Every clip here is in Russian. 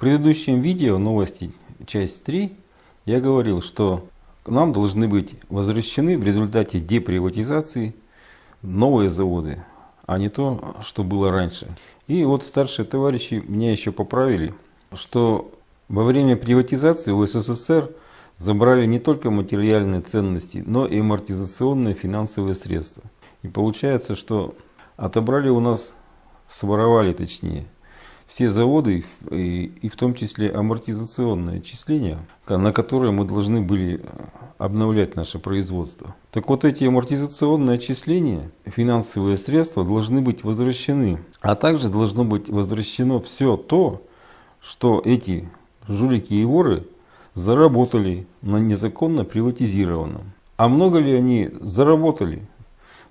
предыдущем видео, новости, часть 3, я говорил, что нам должны быть возвращены в результате деприватизации новые заводы, а не то, что было раньше. И вот старшие товарищи меня еще поправили, что во время приватизации у СССР забрали не только материальные ценности, но и амортизационные финансовые средства. И получается, что отобрали у нас, своровали точнее, все заводы, и в том числе амортизационные отчисления, на которые мы должны были э, обновлять наше производство. Так вот эти амортизационные отчисления, финансовые средства должны быть возвращены. А также должно быть возвращено все то, что эти жулики и воры заработали на незаконно приватизированном. А много ли они заработали?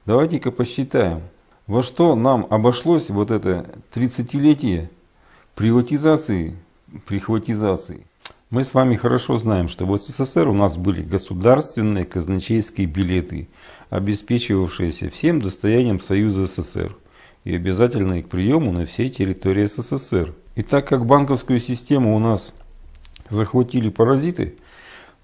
Давайте-ка посчитаем, во что нам обошлось вот это 30-летие приватизации, прихватизации. Мы с вами хорошо знаем, что в СССР у нас были государственные казначейские билеты, обеспечивавшиеся всем достоянием Союза СССР и обязательные к приему на всей территории СССР. И так как банковскую систему у нас захватили паразиты,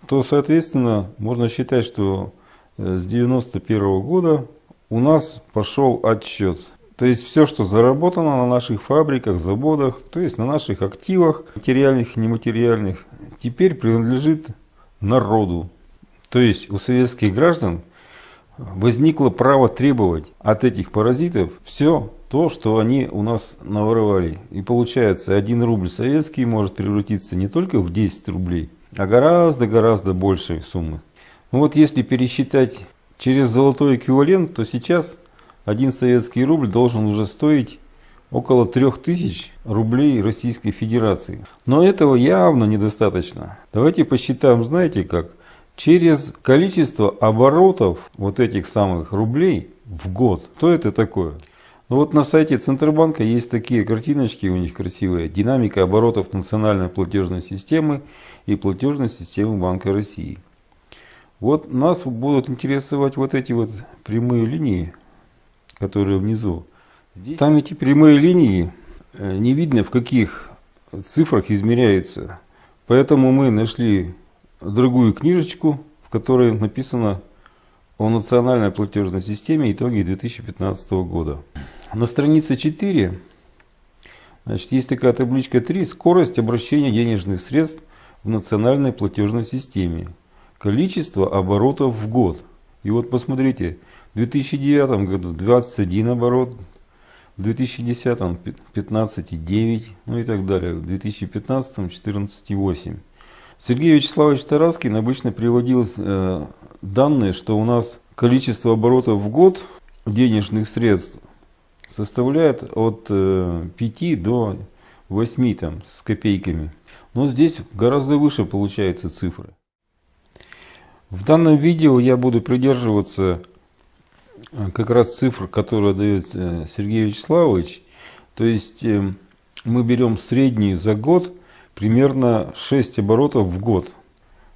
то, соответственно, можно считать, что э, с 1991 года у нас пошел отсчет то есть все, что заработано на наших фабриках, заводах, то есть на наших активах, материальных и нематериальных, теперь принадлежит народу. То есть у советских граждан возникло право требовать от этих паразитов все то, что они у нас наворовали. И получается, один рубль советский может превратиться не только в 10 рублей, а гораздо-гораздо большей суммы. Ну вот если пересчитать через золотой эквивалент, то сейчас один советский рубль должен уже стоить около 3000 рублей Российской Федерации. Но этого явно недостаточно. Давайте посчитаем, знаете как? Через количество оборотов вот этих самых рублей в год. Что это такое? Ну вот на сайте Центробанка есть такие картиночки у них красивые. Динамика оборотов национальной платежной системы и платежной системы Банка России. Вот нас будут интересовать вот эти вот прямые линии которые внизу. Здесь... Там эти прямые линии э, не видно в каких цифрах измеряются. Поэтому мы нашли другую книжечку, в которой написано о национальной платежной системе итоги 2015 года. На странице 4 значит, есть такая табличка 3 «Скорость обращения денежных средств в национальной платежной системе». Количество оборотов в год. И вот посмотрите, в 2009 году 21 оборот, в 2010 15,9, ну и так далее, в 2015 14,8. Сергей Вячеславович Тараскин обычно приводил э, данные, что у нас количество оборотов в год денежных средств составляет от э, 5 до 8 там, с копейками. Но здесь гораздо выше получаются цифры. В данном видео я буду придерживаться как раз цифр, которые дает э, Сергей Вячеславович. То есть э, мы берем среднюю за год примерно 6 оборотов в год.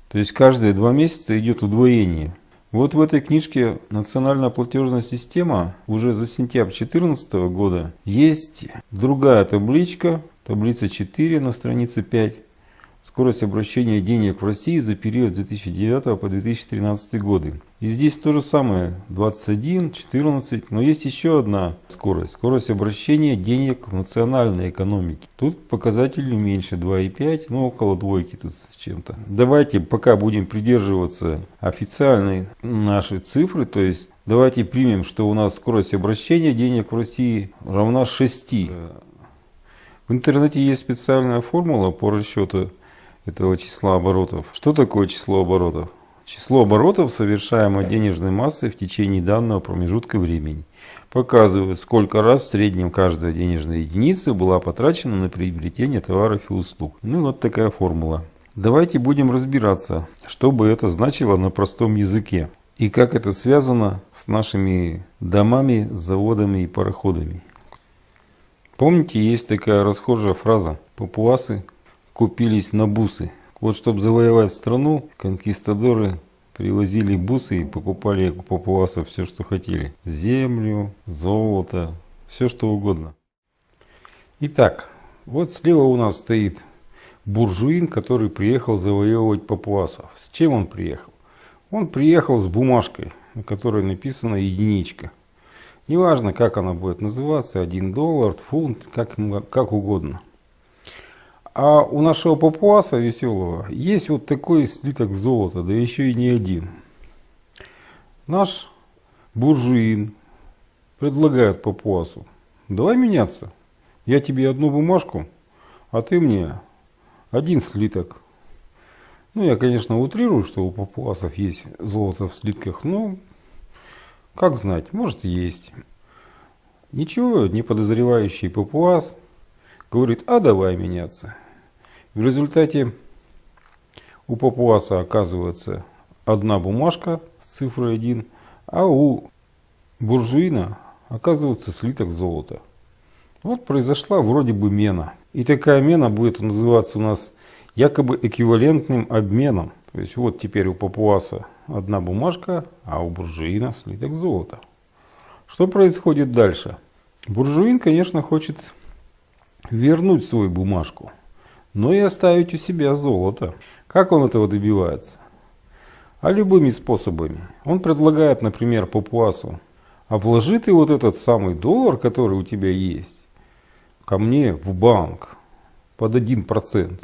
То есть каждые два месяца идет удвоение. Вот в этой книжке «Национальная платежная система» уже за сентябрь 2014 года есть другая табличка, таблица 4 на странице 5 скорость обращения денег в России за период с 2009 по 2013 годы. И здесь то же самое, 21, 14, но есть еще одна скорость, скорость обращения денег в национальной экономике. Тут показатели меньше, 2,5, ну около двойки тут с чем-то. Давайте пока будем придерживаться официальной нашей цифры, то есть давайте примем, что у нас скорость обращения денег в России равна 6. В интернете есть специальная формула по расчету этого числа оборотов. Что такое число оборотов? Число оборотов, совершаемой денежной массой в течение данного промежутка времени, показывает, сколько раз в среднем каждая денежная единица была потрачена на приобретение товаров и услуг. Ну вот такая формула. Давайте будем разбираться, что бы это значило на простом языке и как это связано с нашими домами, заводами и пароходами. Помните, есть такая расхожая фраза «папуасы купились на бусы. Вот чтобы завоевать страну, конкистадоры привозили бусы и покупали у папуасов все, что хотели. Землю, золото, все что угодно. Итак, вот слева у нас стоит буржуин, который приехал завоевывать папуасов. С чем он приехал? Он приехал с бумажкой, на которой написана единичка. Неважно, как она будет называться, 1 доллар, фунт, как, как угодно. А у нашего папуаса веселого есть вот такой слиток золота, да еще и не один. Наш буржуин предлагает папуасу, давай меняться. Я тебе одну бумажку, а ты мне один слиток. Ну, я, конечно, утрирую, что у папуасов есть золото в слитках, но как знать, может есть. Ничего не подозревающий папуас говорит, а давай меняться. В результате у папуаса оказывается одна бумажка с цифрой 1, а у буржуина оказывается слиток золота. Вот произошла вроде бы мена. И такая мена будет называться у нас якобы эквивалентным обменом. То есть вот теперь у папуаса одна бумажка, а у буржуина слиток золота. Что происходит дальше? Буржуин, конечно, хочет вернуть свою бумажку, но и оставить у себя золото. Как он этого добивается? А любыми способами. Он предлагает, например, папуасу, а вложи ты вот этот самый доллар, который у тебя есть, ко мне в банк под 1%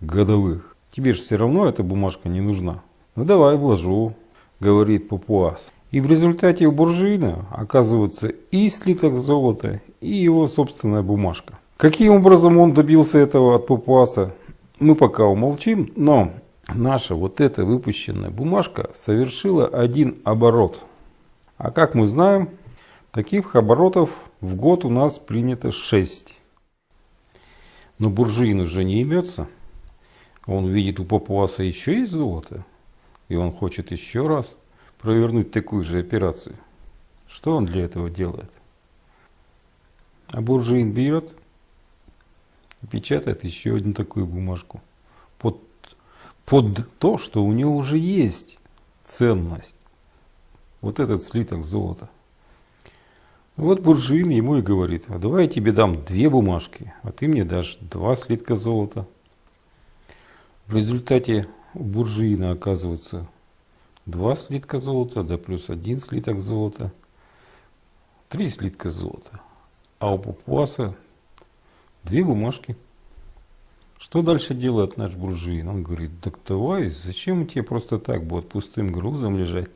годовых. Тебе же все равно эта бумажка не нужна. Ну давай вложу, говорит Папуас. И в результате у буржуина оказывается и слиток золота, и его собственная бумажка. Каким образом он добился этого от Папуаса, мы пока умолчим, но наша вот эта выпущенная бумажка совершила один оборот. А как мы знаем, таких оборотов в год у нас принято 6. Но буржуин уже не имется. Он видит у папуаса еще есть золото. И он хочет еще раз провернуть такую же операцию. Что он для этого делает? А буржуин берет печатает еще одну такую бумажку. Под, под то, что у него уже есть ценность. Вот этот слиток золота. Вот буржуин ему и говорит, а давай я тебе дам две бумажки, а ты мне дашь два слитка золота. В результате у буржуина оказывается два слитка золота, да плюс один слиток золота, три слитка золота. А у папуаса две бумажки. Что дальше делает наш буржуин? Он говорит, так давай, зачем тебе просто так будет пустым грузом лежать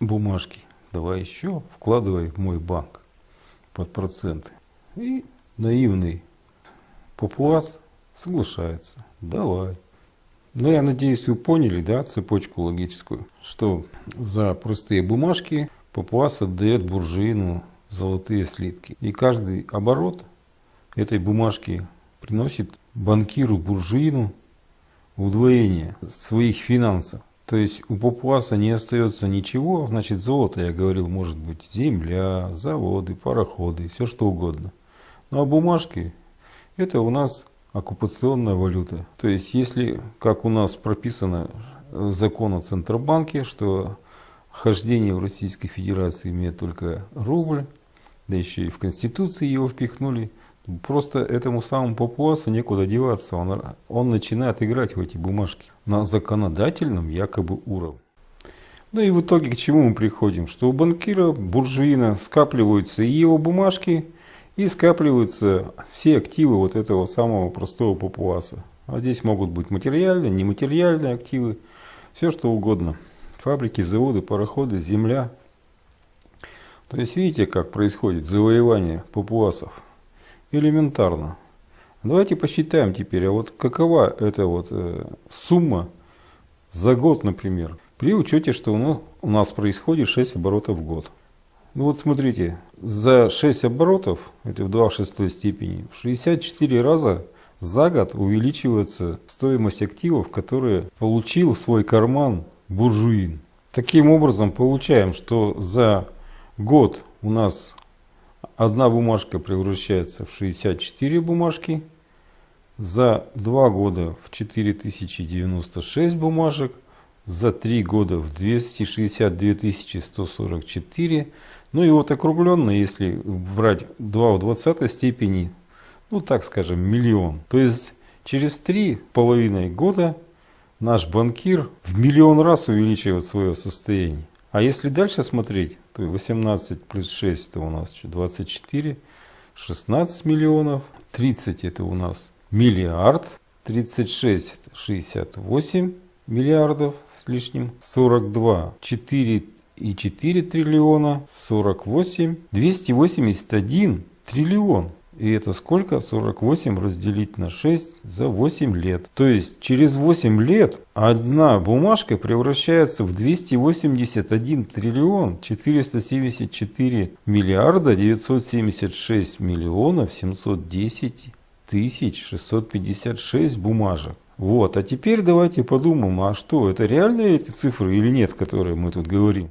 бумажки? давай еще, вкладывай в мой банк под проценты. И наивный папуас соглашается, давай. Но я надеюсь, вы поняли, да, цепочку логическую, что за простые бумажки папуас отдает буржуину золотые слитки. И каждый оборот этой бумажки приносит банкиру буржуину удвоение своих финансов. То есть у папуаса не остается ничего, значит золото, я говорил, может быть земля, заводы, пароходы, все что угодно. Ну а бумажки, это у нас оккупационная валюта. То есть если, как у нас прописано закон о Центробанке, что хождение в Российской Федерации имеет только рубль, да еще и в Конституции его впихнули – Просто этому самому папуасу некуда деваться. Он, он начинает играть в эти бумажки на законодательном якобы уровне. Ну и в итоге к чему мы приходим? Что у банкира, буржуина скапливаются и его бумажки, и скапливаются все активы вот этого самого простого папуаса. А здесь могут быть материальные, нематериальные активы, все что угодно. Фабрики, заводы, пароходы, земля. То есть видите, как происходит завоевание папуасов элементарно. Давайте посчитаем теперь, а вот какова эта вот э, сумма за год, например, при учете, что у нас, происходит 6 оборотов в год. Ну вот смотрите, за 6 оборотов, это в 2 в 6 степени, в 64 раза за год увеличивается стоимость активов, которые получил в свой карман буржуин. Таким образом получаем, что за год у нас одна бумажка превращается в 64 бумажки. За два года в 4096 бумажек. за 3 года в 262 144. Ну и вот округленно, если брать 2 в 20 степени, ну так скажем, миллион. То есть через три половиной года наш банкир в миллион раз увеличивает свое состояние. А если дальше смотреть, то 18 плюс 6 это у нас что, 24, 16 миллионов, 30 это у нас миллиард, 36 это 68 миллиардов с лишним, 42 4 и 4 триллиона, 48, 281 триллион. И это сколько? 48 разделить на 6 за 8 лет. То есть через 8 лет одна бумажка превращается в 281 триллион 474 миллиарда 976 миллионов 710 тысяч 656 бумажек. Вот, а теперь давайте подумаем, а что, это реальные эти цифры или нет, которые мы тут говорим?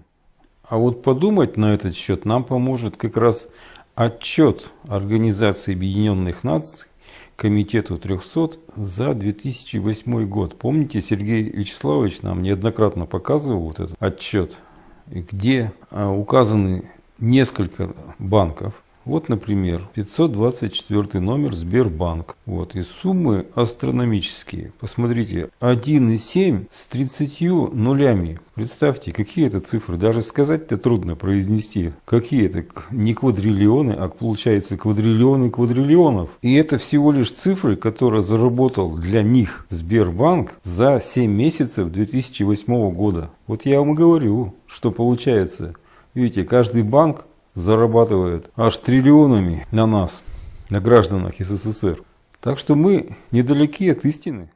А вот подумать на этот счет нам поможет как раз отчет Организации Объединенных Наций Комитету 300 за 2008 год. Помните, Сергей Вячеславович нам неоднократно показывал вот этот отчет, где а, указаны несколько банков, вот, например, 524 номер Сбербанк. Вот, и суммы астрономические. Посмотрите, 1,7 с 30 нулями. Представьте, какие это цифры. Даже сказать-то трудно произнести. Какие это не квадриллионы, а получается квадриллионы квадриллионов. И это всего лишь цифры, которые заработал для них Сбербанк за 7 месяцев 2008 года. Вот я вам говорю, что получается. Видите, каждый банк зарабатывает аж триллионами на нас, на гражданах СССР. Так что мы недалеки от истины.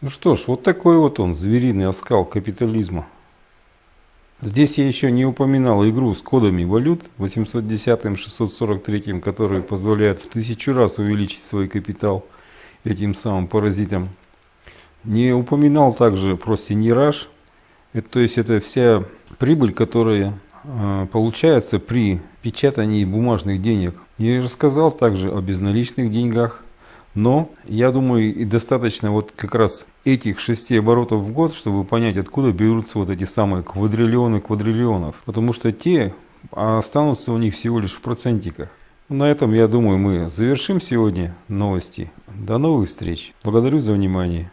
Ну что ж, вот такой вот он, звериный оскал капитализма. Здесь я еще не упоминал игру с кодами валют 810-643, которые позволяют в тысячу раз увеличить свой капитал этим самым паразитам. Не упоминал также про синьераж. Это, то есть это вся прибыль, которая получается при печатании бумажных денег. Я рассказал также о безналичных деньгах, но я думаю и достаточно вот как раз этих шести оборотов в год, чтобы понять, откуда берутся вот эти самые квадриллионы квадриллионов. Потому что те останутся у них всего лишь в процентиках. На этом, я думаю, мы завершим сегодня новости. До новых встреч. Благодарю за внимание.